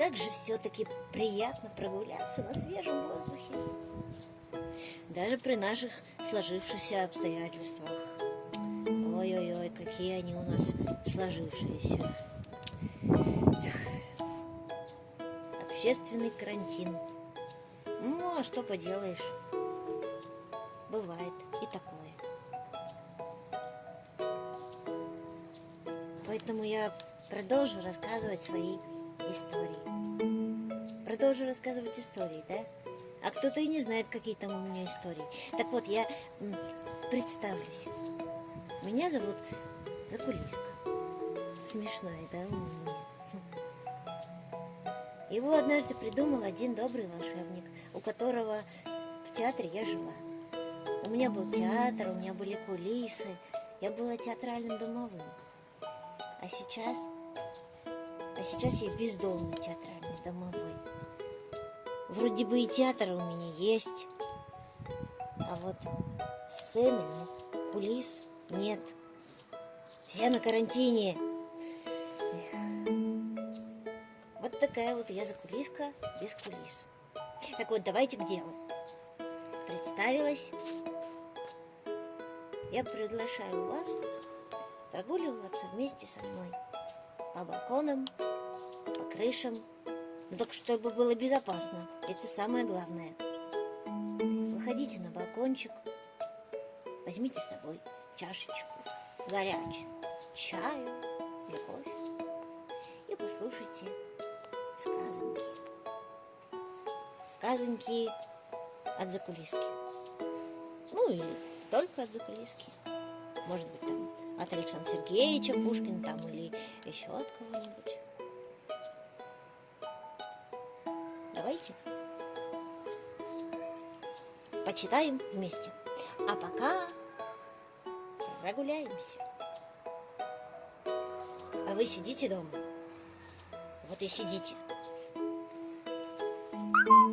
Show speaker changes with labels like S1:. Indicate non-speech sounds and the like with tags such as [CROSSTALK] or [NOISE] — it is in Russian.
S1: как же все-таки приятно прогуляться на свежем воздухе. Даже при наших сложившихся обстоятельствах. Ой-ой-ой, какие они у нас сложившиеся. Общественный карантин. Ну, а что поделаешь? Бывает и такое. Поэтому я продолжу рассказывать свои истории. Продолжу рассказывать истории, да? А кто-то и не знает, какие там у меня истории. Так вот, я представлюсь. Меня зовут Закулиска. Смешное, да, имя? [LAUGHS] Его однажды придумал один добрый волшебник, у которого в театре я жила. У меня был театр, у меня были кулисы, я была театральным домовым. А сейчас, а сейчас я бездомный театральный домовой. Вроде бы и театр у меня есть, а вот сцены нет, кулис нет. Все на карантине. Вот такая вот я закулиска без кулис. Так вот, давайте к делу. Представилась. Я приглашаю вас прогуливаться вместе со мной по балконам, по крышам. Но только чтобы было безопасно. Это самое главное. Выходите на балкончик, возьмите с собой чашечку горячую чаю или кофе и послушайте сказанки. Сказанки от закулиски. Ну или только от закулиски. Может быть там от Александра Сергеевича Пушкина там или еще от кого-нибудь. давайте почитаем вместе. А пока прогуляемся. А вы сидите дома? Вот и сидите. Thank you.